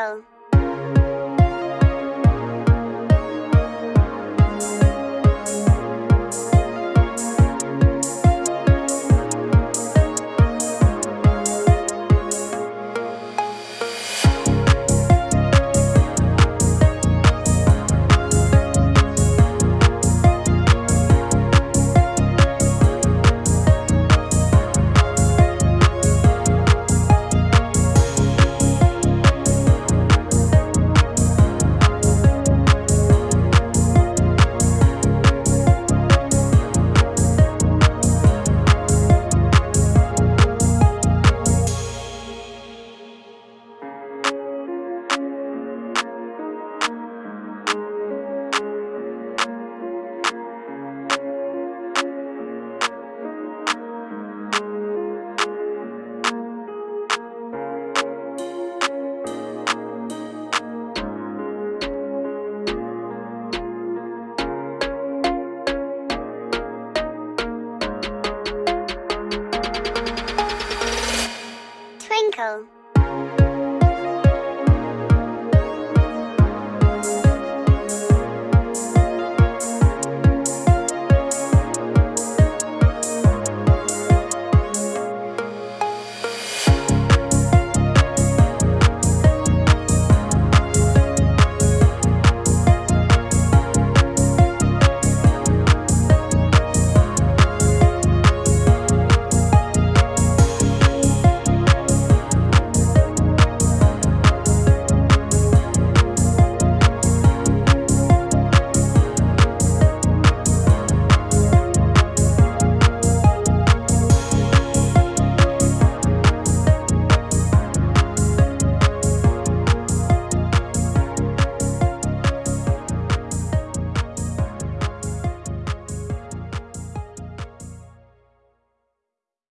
안. Echo.